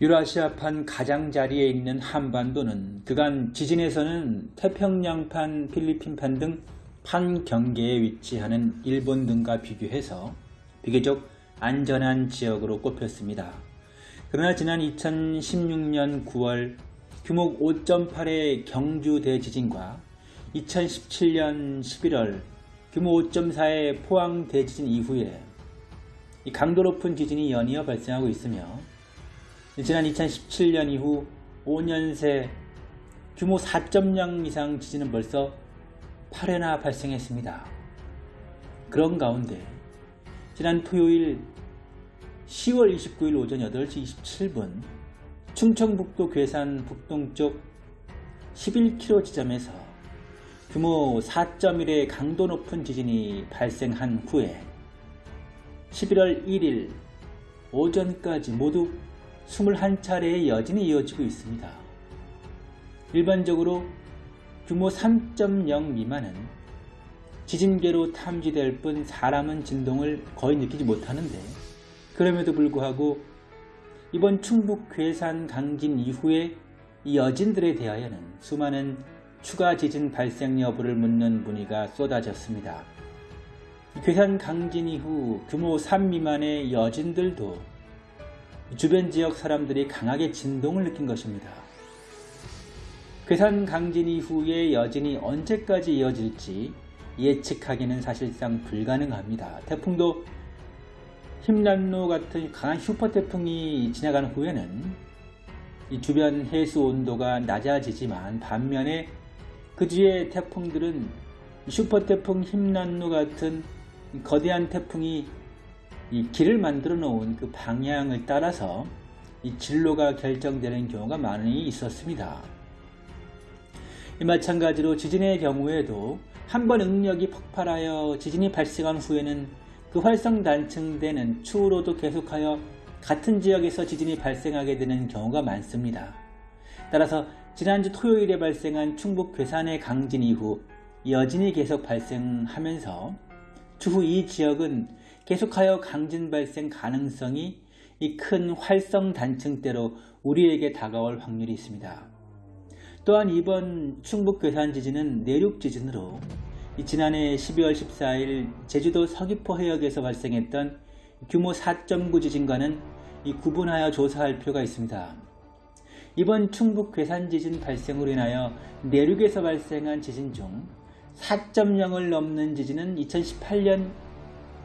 유라시아판 가장자리에 있는 한반도는 그간 지진에서는 태평양판, 필리핀판 등 판 경계에 위치하는 일본 등과 비교해서 비교적 안전한 지역으로 꼽혔습니다. 그러나 지난 2016년 9월 규모 5.8의 경주 대지진과 2017년 11월 규모 5.4의 포항 대지진 이후에 강도 높은 지진이 연이어 발생하고 있으며 지난 2017년 이후 5년 새 규모 4.0 이상 지진은 벌써 8회나 발생했습니다. 그런 가운데 지난 토요일 10월 29일 오전 8시 27분 충청북도 괴산 북동쪽 11km 지점에서 규모 4.1의 강도 높은 지진이 발생한 후에 11월 1일 오전까지 모두 21차례의 여진이 이어지고 있습니다. 일반적으로 규모 3.0 미만은 지진계로 탐지될 뿐 사람은 진동을 거의 느끼지 못하는데 그럼에도 불구하고 이번 충북 괴산 강진 이후에 이 여진들에 대하여는 수많은 추가 지진 발생 여부를 묻는 문의가 쏟아졌습니다. 괴산 강진 이후 규모 3 미만의 여진들도 주변 지역 사람들이 강하게 진동을 느낀 것입니다. 괴산 강진 이후의 여진이 언제까지 이어질지 예측하기는 사실상 불가능합니다. 태풍도 힘난로 같은 강한 슈퍼태풍이 지나간 후에는 이 주변 해수 온도가 낮아지지만 반면에 그 뒤에 태풍들은 슈퍼태풍 힘난로 같은 거대한 태풍이 이 길을 만들어 놓은 그 방향을 따라서 이 진로가 결정되는 경우가 많이 있었습니다. 마찬가지로 지진의 경우에도 한 번 응력이 폭발하여 지진이 발생한 후에는 그 활성 단층대는 추후로도 계속하여 같은 지역에서 지진이 발생하게 되는 경우가 많습니다. 따라서 지난주 토요일에 발생한 충북 괴산의 강진 이후 여진이 계속 발생하면서 추후 이 지역은 계속하여 강진 발생 가능성이 이 큰 활성 단층대로 우리에게 다가올 확률이 있습니다. 또한 이번 충북 괴산 지진은 내륙 지진으로 지난해 12월 14일 제주도 서귀포 해역에서 발생했던 규모 4.9 지진과는 구분하여 조사할 필요가 있습니다. 이번 충북 괴산 지진 발생으로 인하여 내륙에서 발생한 지진 중 4.0을 넘는 지진은 2018년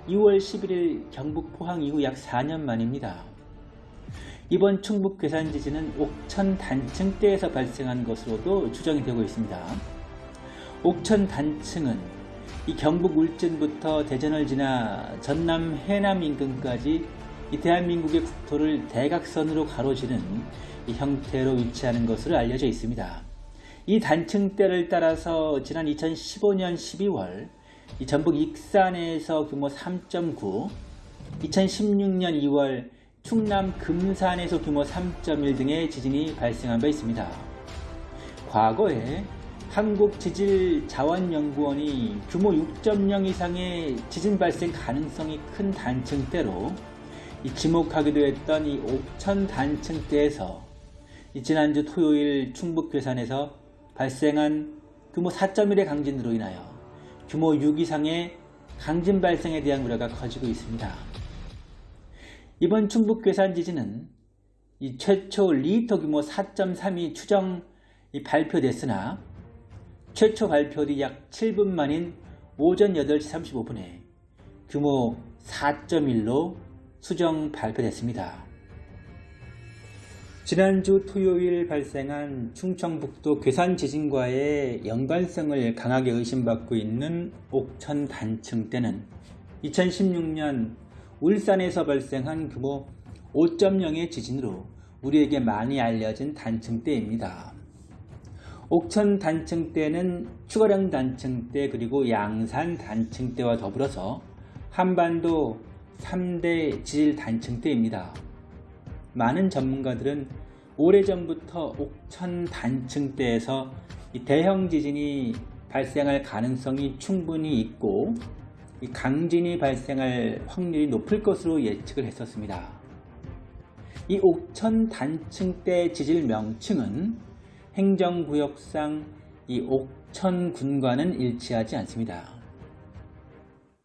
2월 11일 경북 포항 이후 약 4년 만입니다. 이번 충북 괴산 지진은 옥천 단층대에서 발생한 것으로도 추정이 되고 있습니다. 옥천 단층은 이 경북 울진부터 대전을 지나 전남 해남 인근까지 이 대한민국의 국토를 대각선으로 가로지는 형태로 위치하는 것으로 알려져 있습니다. 이 단층대를 따라서 지난 2015년 12월 전북 익산에서 규모 3.9, 2016년 2월 충남 금산에서 규모 3.1 등의 지진이 발생한 바 있습니다. 과거에 한국지질자원연구원이 규모 6.0 이상의 지진 발생 가능성이 큰 단층대로 지목하기도 했던 이 옥천 단층대에서 지난주 토요일 충북 괴산에서 발생한 규모 4.1의 강진으로 인하여 규모 6 이상의 강진 발생에 대한 우려가 커지고 있습니다. 이번 충북 괴산 지진은 최초 리터 규모 4.3이 추정 발표됐으나 최초 발표 뒤 약 7분 만인 오전 8시 35분에 규모 4.1로 수정 발표됐습니다. 지난주 토요일 발생한 충청북도 괴산 지진과의 연관성을 강하게 의심받고 있는 옥천 단층대는 2016년 울산에서 발생한 규모 5.0의 지진으로 우리에게 많이 알려진 단층대입니다. 옥천 단층대는 추가령 단층대 그리고 양산 단층대와 더불어서 한반도 3대 지질 단층대입니다. 많은 전문가들은 오래전부터 옥천 단층대에서 대형 지진이 발생할 가능성이 충분히 있고 강진이 발생할 확률이 높을 것으로 예측을 했었습니다. 이 옥천 단층대 지질 명칭은 행정구역상 이 옥천군과는 일치하지 않습니다.